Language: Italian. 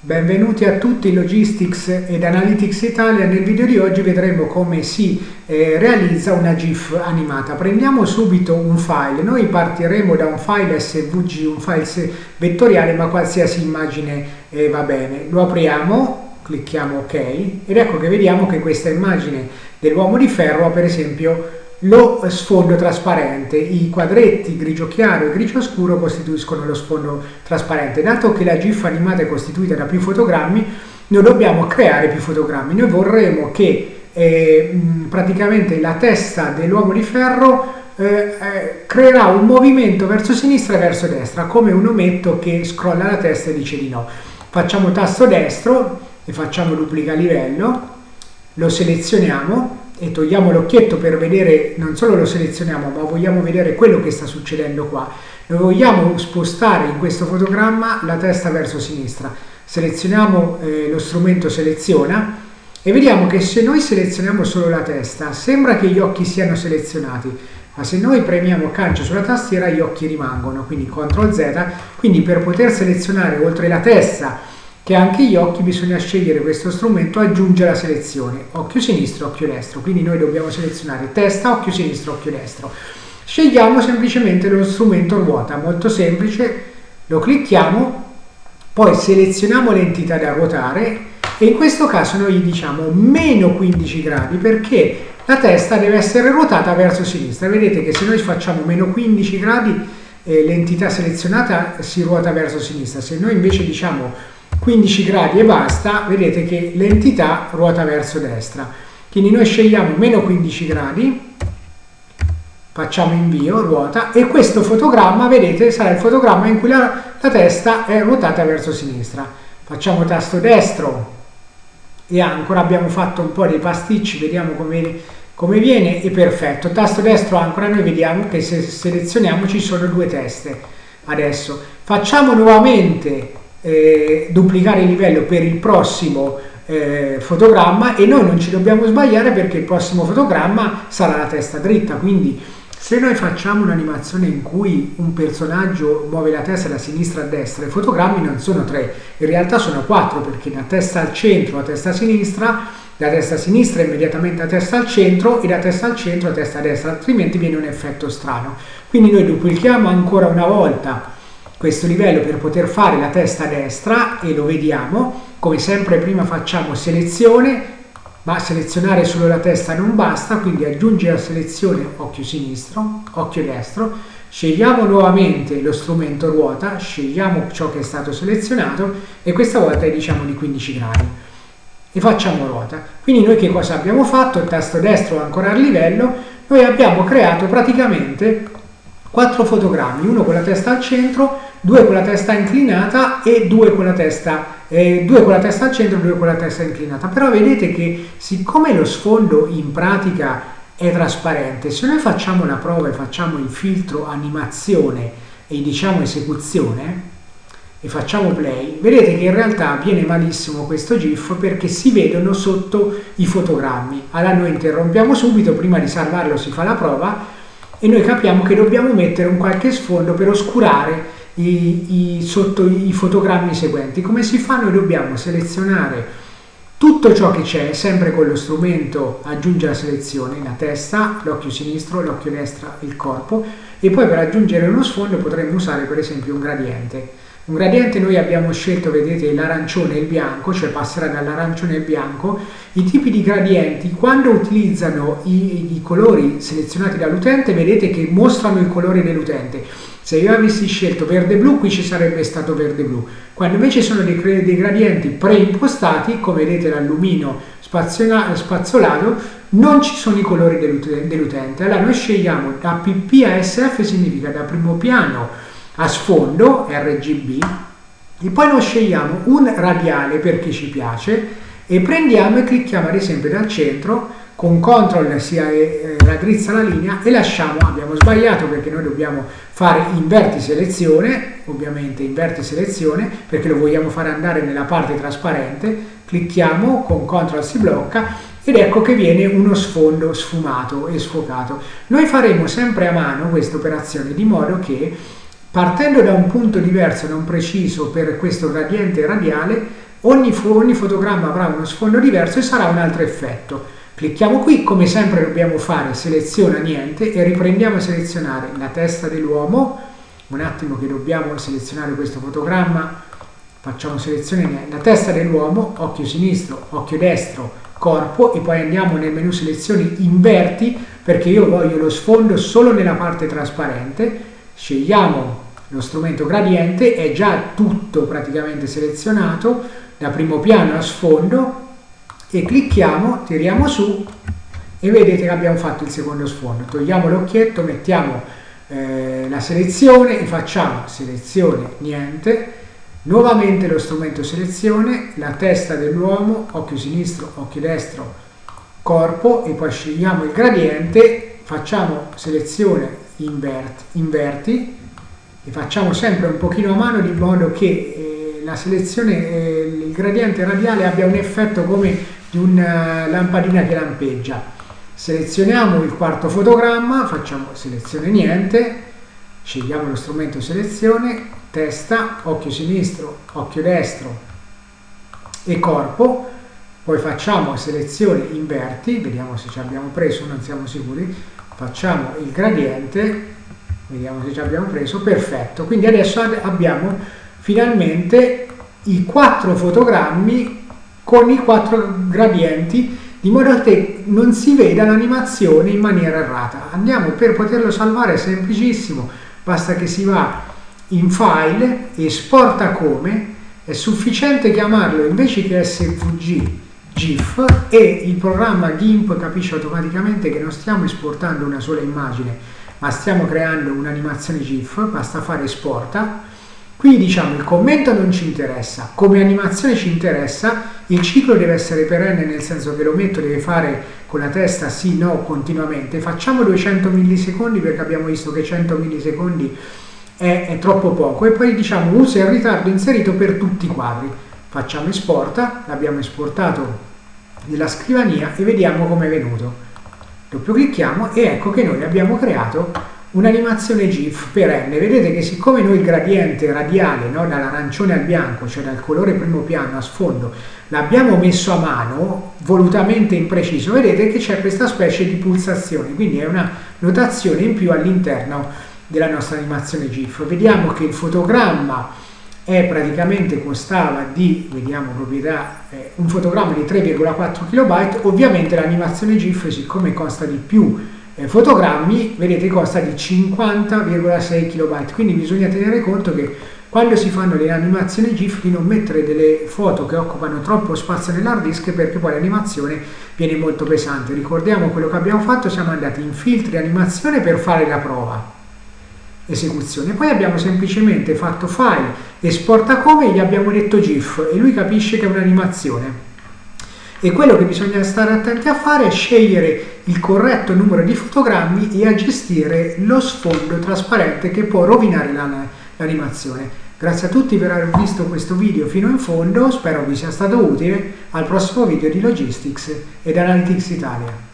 Benvenuti a tutti Logistics ed Analytics Italia. Nel video di oggi vedremo come si eh, realizza una GIF animata. Prendiamo subito un file. Noi partiremo da un file SVG, un file vettoriale, ma qualsiasi immagine eh, va bene. Lo apriamo, clicchiamo OK ed ecco che vediamo che questa immagine dell'uomo di ferro ha per esempio lo sfondo trasparente, i quadretti grigio chiaro e grigio scuro costituiscono lo sfondo trasparente. Dato che la GIF animata è costituita da più fotogrammi, noi dobbiamo creare più fotogrammi. Noi vorremmo che eh, praticamente la testa dell'uomo di ferro eh, eh, creerà un movimento verso sinistra e verso destra, come un ometto che scrolla la testa e dice di no. Facciamo tasto destro e facciamo duplica livello, lo selezioniamo e togliamo l'occhietto per vedere, non solo lo selezioniamo, ma vogliamo vedere quello che sta succedendo qua. Noi vogliamo spostare in questo fotogramma la testa verso sinistra. Selezioniamo eh, lo strumento seleziona e vediamo che se noi selezioniamo solo la testa, sembra che gli occhi siano selezionati, ma se noi premiamo calcio sulla tastiera gli occhi rimangono, quindi CTRL Z, quindi per poter selezionare oltre la testa che anche gli occhi bisogna scegliere questo strumento aggiunge la selezione occhio sinistro occhio destro. Quindi noi dobbiamo selezionare testa occhio sinistro occhio destro. Scegliamo semplicemente lo strumento ruota molto semplice lo clicchiamo poi selezioniamo l'entità da ruotare e in questo caso noi gli diciamo meno 15 gradi perché la testa deve essere ruotata verso sinistra. Vedete che se noi facciamo meno 15 gradi eh, l'entità selezionata si ruota verso sinistra. Se noi invece diciamo 15 gradi e basta, vedete che l'entità ruota verso destra. Quindi noi scegliamo meno 15 gradi, facciamo invio, ruota, e questo fotogramma, vedete, sarà il fotogramma in cui la, la testa è ruotata verso sinistra. Facciamo tasto destro e ancora abbiamo fatto un po' dei pasticci, vediamo come, come viene, e perfetto. Tasto destro ancora, noi vediamo che se selezioniamo ci sono due teste. Adesso facciamo nuovamente eh, duplicare il livello per il prossimo eh, fotogramma e noi non ci dobbiamo sbagliare perché il prossimo fotogramma sarà la testa dritta. Quindi se noi facciamo un'animazione in cui un personaggio muove la testa da sinistra a destra i fotogrammi non sono tre in realtà sono quattro perché la testa al centro la testa a sinistra la testa a sinistra immediatamente la testa al centro e la testa al centro la testa a destra altrimenti viene un effetto strano. Quindi noi duplichiamo ancora una volta questo livello per poter fare la testa destra e lo vediamo. Come sempre prima facciamo selezione ma selezionare solo la testa non basta quindi aggiungi la selezione occhio sinistro occhio destro scegliamo nuovamente lo strumento ruota scegliamo ciò che è stato selezionato e questa volta è diciamo di 15 gradi. E facciamo ruota. Quindi noi che cosa abbiamo fatto? Il tasto destro ancora a livello. Noi abbiamo creato praticamente quattro fotogrammi uno con la testa al centro due con la testa inclinata e due con la testa, eh, due con la testa al centro e due con la testa inclinata. Però vedete che siccome lo sfondo in pratica è trasparente, se noi facciamo una prova e facciamo il filtro animazione e diciamo esecuzione e facciamo play, vedete che in realtà viene malissimo questo GIF perché si vedono sotto i fotogrammi. Allora noi interrompiamo subito, prima di salvarlo si fa la prova e noi capiamo che dobbiamo mettere un qualche sfondo per oscurare i, i, sotto i fotogrammi seguenti. Come si fa? Noi dobbiamo selezionare tutto ciò che c'è, sempre con lo strumento aggiunge la selezione, la testa, l'occhio sinistro, l'occhio destro, il corpo e poi per aggiungere uno sfondo potremmo usare per esempio un gradiente. Un gradiente noi abbiamo scelto, vedete, l'arancione e il bianco, cioè passerà dall'arancione al bianco. I tipi di gradienti, quando utilizzano i, i colori selezionati dall'utente, vedete che mostrano il colore dell'utente. Se io avessi scelto verde-blu, qui ci sarebbe stato verde-blu. Quando invece sono dei, dei gradienti preimpostati, come vedete l'allumino spazzolato, non ci sono i colori dell'utente. Allora noi scegliamo da PP a SF, significa da primo piano a sfondo, RGB, e poi noi scegliamo un radiale perché ci piace, e prendiamo e clicchiamo ad esempio dal centro con CTRL si eh, raddrizza la linea e lasciamo, abbiamo sbagliato perché noi dobbiamo fare inverti selezione, ovviamente inverti selezione perché lo vogliamo fare andare nella parte trasparente, clicchiamo con CTRL si blocca ed ecco che viene uno sfondo sfumato e sfocato. Noi faremo sempre a mano questa operazione di modo che partendo da un punto diverso, non preciso per questo gradiente radiale, ogni, ogni fotogramma avrà uno sfondo diverso e sarà un altro effetto. Clicchiamo qui, come sempre dobbiamo fare seleziona niente e riprendiamo a selezionare la testa dell'uomo, un attimo che dobbiamo selezionare questo fotogramma, facciamo selezione la testa dell'uomo, occhio sinistro, occhio destro, corpo e poi andiamo nel menu selezioni inverti perché io voglio lo sfondo solo nella parte trasparente, scegliamo lo strumento gradiente, è già tutto praticamente selezionato. Da primo piano a sfondo e clicchiamo, tiriamo su e vedete che abbiamo fatto il secondo sfondo. Togliamo l'occhietto, mettiamo eh, la selezione e facciamo selezione niente, nuovamente lo strumento selezione, la testa dell'uomo, occhio sinistro, occhio destro, corpo e poi scegliamo il gradiente, facciamo selezione invert, inverti e facciamo sempre un pochino a mano di modo che eh, la selezione, eh, il gradiente radiale abbia un effetto come di una lampadina che lampeggia. Selezioniamo il quarto fotogramma, facciamo selezione niente, scegliamo lo strumento selezione, testa, occhio sinistro, occhio destro e corpo, poi facciamo selezione inverti, vediamo se ci abbiamo preso, non siamo sicuri, facciamo il gradiente, vediamo se ci abbiamo preso, perfetto, quindi adesso abbiamo finalmente i quattro fotogrammi con i quattro gradienti di modo che non si veda l'animazione in maniera errata. Andiamo per poterlo salvare, è semplicissimo, basta che si va in file, esporta come, è sufficiente chiamarlo invece che SVG GIF e il programma GIMP capisce automaticamente che non stiamo esportando una sola immagine, ma stiamo creando un'animazione GIF, basta fare esporta Qui diciamo il commento non ci interessa, come animazione ci interessa, il ciclo deve essere perenne nel senso che l'ometto deve fare con la testa sì, no, continuamente. Facciamo 200 millisecondi perché abbiamo visto che 100 millisecondi è, è troppo poco e poi diciamo usa il ritardo inserito per tutti i quadri. Facciamo esporta, l'abbiamo esportato nella scrivania e vediamo come è venuto. Doppio clicchiamo e ecco che noi abbiamo creato un'animazione GIF perenne. Vedete che siccome noi il gradiente radiale no, dall'arancione al bianco, cioè dal colore primo piano a sfondo, l'abbiamo messo a mano, volutamente impreciso, vedete che c'è questa specie di pulsazione, quindi è una notazione in più all'interno della nostra animazione GIF. Vediamo che il fotogramma è praticamente costava di, vediamo proprietà, eh, un fotogramma di 3,4 KB, ovviamente l'animazione GIF siccome costa di più fotogrammi, vedete costa di 50,6 KB, quindi bisogna tenere conto che quando si fanno le animazioni GIF di non mettere delle foto che occupano troppo spazio nell'hard disk perché poi l'animazione viene molto pesante. Ricordiamo quello che abbiamo fatto, siamo andati in filtri animazione per fare la prova esecuzione. Poi abbiamo semplicemente fatto file, esporta come e gli abbiamo detto GIF e lui capisce che è un'animazione e quello che bisogna stare attenti a fare è scegliere il corretto numero di fotogrammi e a gestire lo sfondo trasparente che può rovinare l'animazione. Grazie a tutti per aver visto questo video fino in fondo, spero vi sia stato utile, al prossimo video di Logistics ed Analytics Italia.